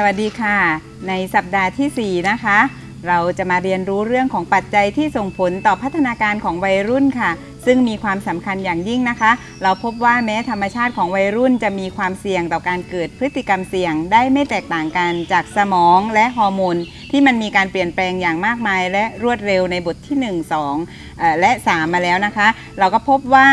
สวัสดีค่ะ ในสัปดาห์ทีสี่ 4 นะคะ เราจะมาเรียนรู้เรื่องของปัจจัยที่ส่งผลต่อพัฒนาการของวัยรุ่นค่ะ ซึ่งมีความสำคัญอย่างยิ่งนะคะ เราพบว่าแม้ธรรมชาติของวัยรุ่นจะมีความเสี่ยงต่อการเกิดพฤติกรรมเสี่ยง ได้ไม่แตกต่างกันจากสมองและฮอร์โมนที่มันมีการเปลี่ยนแปลงอย่างมากมาย และรวดเร็วในบทที่ 1 2เอ่อและ 3 มาแล้วนะคะ เราก็พบว่า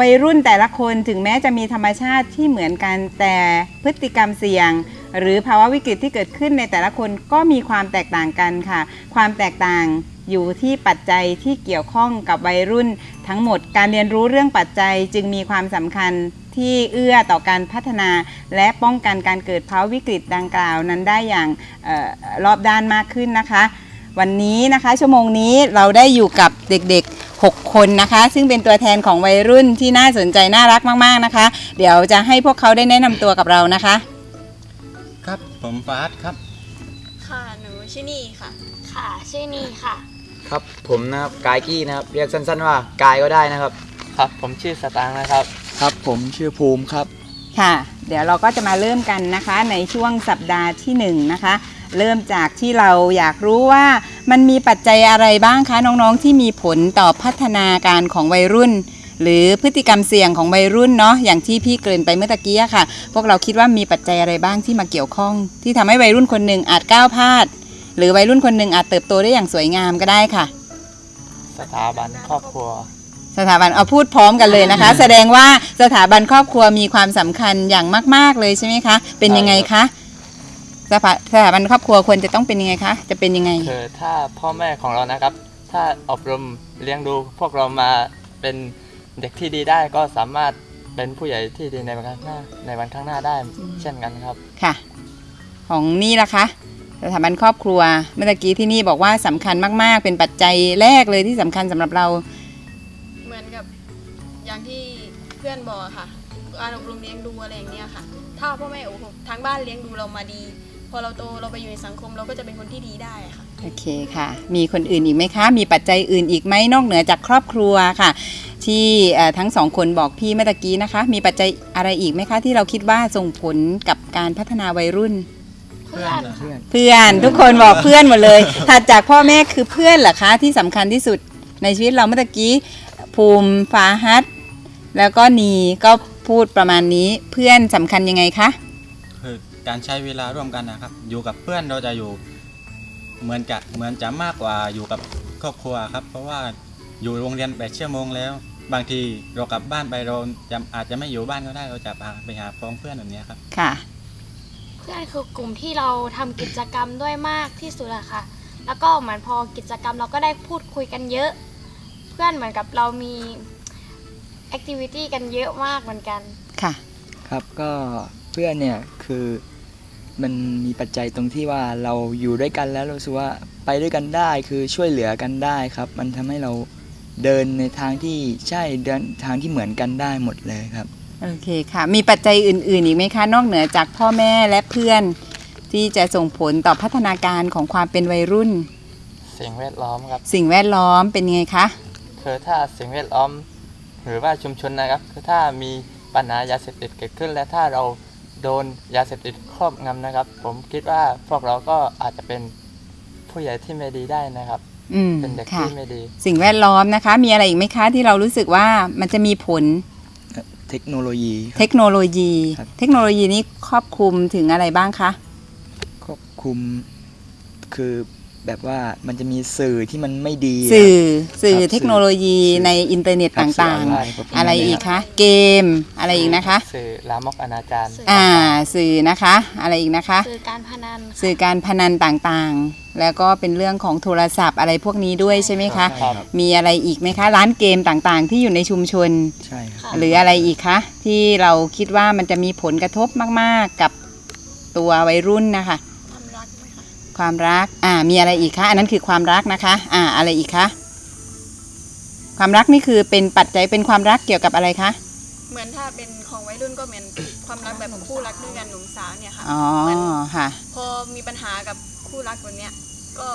วัยรุ่นแต่ละคนถึงแม้จะมีธรรมชาติที่เหมือนกันแต่พฤติกรรมเสี่ยง หรือภาวะวิกฤตที่เกิดขึ้นในแต่ละคนก็มีความแตกต่างกันค่ะ ความแตกต่างอยู่ที่ปัจจัยที่เกี่ยวข้องกับวัยรุ่น ทั้งหมดการเรียนรู้เรื่องปัจจัยจึงมีความสำคัญที่เอื้อต่อการพัฒนา และป้องกันการเกิดภาวะวิกฤตดังกล่าวนั้นได้อย่างออรอบด้านมากขึ้นนะคะ วันนี้นะคะชั่วโมงนี้เราได้อยู่กับเด็กๆ 6 คนนะคะ ซึ่งเป็นตัวแทนของวัยรุ่นที่น่าสนใจน่ารักมากๆนะคะ เดี๋ยวจะให้พวกเขาได้แนะนำตัวกับเรานะคะ ผมฟาสครับ ค่ะ หนูชื่อนี่ค่ะ ค่ะ ชื่อนีค่ะ ครับ ผมนะครับ กายกี้นะครับ เรียกสั้น ๆ ว่ากายก็ได้นะครับ ครับ ผมชื่อสตางค์นะครับ ครับ ผมชื่อภูมิครับ ค่ะ เดี๋ยวเราก็จะมาเริ่มกันนะคะ ในช่วงสัปดาห์ที่1นะคะ เริ่มจากที่เราอยากรู้ว่ามันมีปัจจัยอะไรบ้างคะน้องๆ ที่มีผลต่อพัฒนาการของวัยรุ่น หรือพฤติกรรมเสี่ยงของวัยรุ่นเนาะอย่างที่พี่เกริ่นไปเมื่อตะกี้อะค่ะ พวกเราคิดว่ามีปัจจัยอะไรบ้างที่มาเกี่ยวข้อง ที่ทำให้วัยรุ่นคนหนึ่งอาจก้าวพลาด หรือวัยรุ่นคนหนึ่งอาจเติบโตได้อย่างสวยงามก็ได้ค่ะ สถาบันครอบครัวสถาบันเอาพูดพร้อมกันเลยนะคะ แสดงว่าสถาบันครอบครัวมีความสำคัญอย่างมาก ๆเลยใช่ไหมคะ เป็นยังไงคะสถาสถาบันครอบครัวควรจะต้องเป็นยังไงคะ จะเป็นยังไงคือถ้าพ่อแม่ของเรานะครับ ถ้าอบรมเลี้ยงดูพวกเรามาเป็น เด็กที่ดีได้ก็สามารถเป็นผู้ใหญ่ที่ดีในวันข้างหน้าในวันข้างหน้าได้ เช่นกันครับค่ะ ของนี่ล่ะคะสถาบันครอบครัวเมื่อตะกี้ที่นี่บอกว่าสำคัญมาก ๆ เป็นปัจจัยแรกเลยที่สำคัญสำหรับเรา เหมือนกับอย่างที่เพื่อนบอกอะค่ะการอบรมเลี้ยงดูอะไรอย่างเงี้ยค่ะ ถ้าพ่อแม่โอ้โหทางบ้านเลี้ยงดูเรามาดี พอเราโตเราไปอยู่ในสังคมเราก็จะเป็นคนที่ดีได้อะค่ะโอเคค่ะ มีคนอื่นอีกไหมคะ มีปัจจัยอื่นอีกไหมนอกเหนือจากครอบครัวค่ะ ที่เอ่อทั้งสองคนบอกพี่เมื่อตะกี้นะคะ มีปัจจัยอะไรอีกไหมคะ ที่เราคิดว่าส่งผลกับการพัฒนาวัยรุ่น เพื่อนเพื่อนเพื่อนทุกคนบอกเพื่อนหมดเลยถัดจากพ่อแม่คือเพื่อนเหรอคะ ที่สำคัญที่สุดในชีวิตเราเมื่อตะกี้ ภูมิฟาฮัตแล้วก็นีก็พูดประมาณนี้เพื่อนสำคัญยังไงคะคือการใช้เวลาร่วมกันนะครับ อยู่กับเพื่อนเราจะอยู่เหมือนกับเหมือนจะมากกว่าอยู่กับครอบครัวครับ เพราะว่าอยู่โรงเรียนแปดชั่วโมงแล้ว บางทีเรากลับบ้านไปเราจะอาจจะไม่อยู่บ้านก็ได้เราจะพาไปหาพ้องเพื่อนแบบเนี้ยครับ ค่ะ เพื่อนคือกลุ่มที่เราทำกิจกรรมด้วยมากที่สุดอะค่ะ แล้วก็เหมือนพอกิจกรรมเราก็ได้พูดคุยกันเยอะ เพื่อนเหมือนกับเรามีแอคทิวิตี้กันเยอะมากเหมือนกัน ค่ะ ครับก็เพื่อนเนี่ยคือมันมีปัจจัยตรงที่ว่าเราอยู่ด้วยกันแล้วเรารู้สึกว่าไปด้วยกันได้คือช่วยเหลือกันได้ครับ มันทำให้เรา เดินในทางที่ใช่เดินทางที่เหมือนกันได้หมดเลยครับ โอเคค่ะ มีปัจจัยอื่น ๆ อีกไหมคะ นอกเหนือจากพ่อแม่และเพื่อน ที่จะส่งผลต่อพัฒนาการของความเป็นวัยรุ่น สิ่งแวดล้อมครับ สิ่งแวดล้อมเป็นยังไงคะคือถ้าสิ่งแวดล้อม หรือว่าชุมชนนะครับ คือถ้ามีปัญหายาเสพติดเกิดขึ้น และถ้าเราโดนยาเสพติดครอบงำนะครับ ผมคิดว่าพวกเราก็อาจจะเป็นผู้ใหญ่ที่ไม่ดีได้นะครับ อืมเป็นเด็กค่ะ ที่ไม่ดี สิ่งแวดล้อมนะคะ มีอะไรอีกไหมคะที่เรารู้สึกว่ามันจะมีผลเทคโนโลยีคเทรับคโนโลยี ครับ เทคโนโลยีนี้ครอบคลุมถึงอะไรบ้างคะ ควบคุมคือ แบบว่ามันจะมีสื่อที่มันไม่ดีะสื่อสื่อครับเทคโนโลยีสื่อในอินเทอร์เน็ตครับต่างสื่อออนไลน์ประมาณๆอะไรอีกคะเกมอะไรอีกนะคะ สื่อลามกอนาจารสื่อ่าสื่อนะคะ อะไรอีกนะคะ สื่อการพนันสื่อการพนันต่างๆ แล้วก็เป็นเรื่องของโทรศัพท์อะไรพวกนี้ด้วยใช่ไหมคะใช่ครับมีอะไรอีกไหมคะ ร้านเกมต่างๆ ที่อยู่ในชุมชนใช่ครับค่ะหรืออะไรอีกคะที่เราคิดว่ามันจะมีผลกระทบมาก ๆ กับตัววัยรุ่นนะคะ ความรักไหม คะความรักอ่ามีอะไรอีกคะอันนั้นคือความรักนะคะ อ่าอะไรอีกคะความรักนี่คือเป็นปัจจัยเป็นความรักเกี่ยวกับอะไรคะเหมือนถ้าเป็นของวัยรุ่นก็เหมือนความรักแบบคู่รักด้วยกันหนุ่มสาวเนี่ยค่ะอ๋อเหมือนค่ะ พอมีปัญหากับคู่รักแบบเนี้ยก็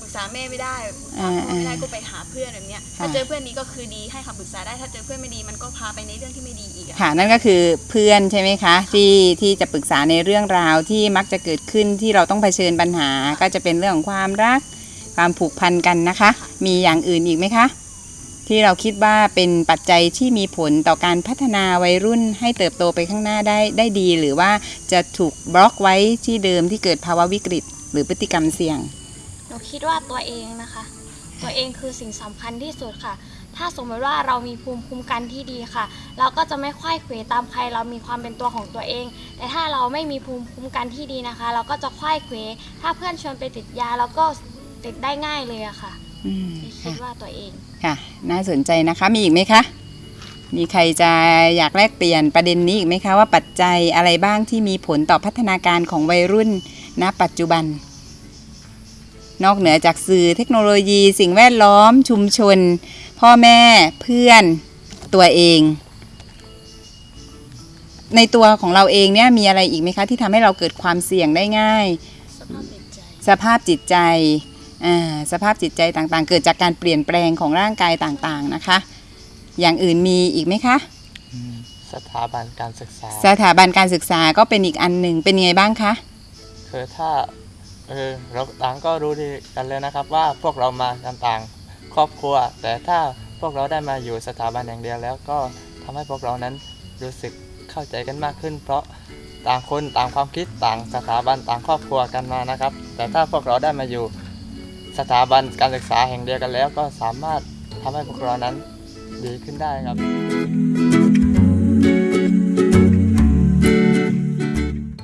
ปรึกษาแม่ไม่ได้ปรึกษาพ่อไม่ได้ก็ไปหาเพื่อนแบบเนี้ยถ้าค่ะเจอเพื่อนดีก็คือดีให้คำปรึกษาได้ ถ้าเจอเพื่อนไม่ดีมันก็พาไปในเรื่องที่ไม่ดีอีกอะค่ะนั่นก็คือเพื่อนใช่ไหมคะ ที่ที่จะปรึกษาในเรื่องราวที่มักจะเกิดขึ้นที่เราต้องเผชิญปัญหา ก็จะเป็นเรื่องของความรัก ความผูกพันกันนะคะ มีอย่างอื่นอีกไหมคะ ที่เราคิดว่าเป็นปัจจัยที่มีผลต่อการพัฒนาวัยรุ่นให้เติบโตไปข้างหน้าได้ได้ดี หรือว่าจะถูกบล็อกไว้ที่เดิมที่เกิดภาวะวิกฤต หรือพฤติกรรมเสี่ยง หนูคิดว่าตัวเองนะคะ ตัวเองคือสิ่งสำคัญที่สุดค่ะ ถ้าสมมติว่าเรามีภูมิคุ้มกันที่ดีค่ะ เราก็จะไม่ค่อยเขวตามใคร เรามีความเป็นตัวของตัวเอง แต่ถ้าเราไม่มีภูมิคุ้มกันที่ดีนะคะ เราก็จะค่อยเขวถ้าเพื่อนชวนไปติดยาเราก็ติดได้ง่ายเลยอะค่ะอืมนี่คิดว่าตัวเอง ค่ะ น่าสนใจนะคะมีอีกไหมคะ มีใครจะอยากแลกเปลี่ยนประเด็นนี้อีกไหมคะว่าปัจจัยอะไรบ้างที่มีผลต่อพัฒนาการของวัยรุ่นณปัจจุบัน นอกเหนือจากสื่อเทคโนโลยี สิ่งแวดล้อม ชุมชน พ่อแม่เพื่อนตัวเอง ในตัวของเราเองเนี่ยมีอะไรอีกไหมคะ ที่ทำให้เราเกิดความเสี่ยงได้ง่าย สภาพจิตใจสภาพจิตใจอ่าสภาพจิตใจต่างๆ เกิดจากการเปลี่ยนแปลงของร่างกายต่างๆนะคะ อย่างอื่นมีอีกไหมคะ สถาบันการศึกษา สถาบันการศึกษาก็เป็นอีกอันหนึ่งเป็นยังไงบ้างคะคือถ้า เออเราต่างก็รู้ดีกันเลยนะครับ ว่าพวกเรามากันต่างครอบครัว แต่ถ้าพวกเราได้มาอยู่สถาบันอย่างเดียวแล้วก็ทำให้พวกเรานั้นรู้สึกเข้าใจกันมากขึ้น เพราะต่างคนต่างความคิดต่างสถาบันต่างครอบครัวกันมานะครับ แต่ถ้าพวกเราได้มาอยู่สถาบันการศึกษาแห่งเดียวกันแล้ว ก็สามารถทำให้พวกเรานั้นดีขึ้นได้ครับ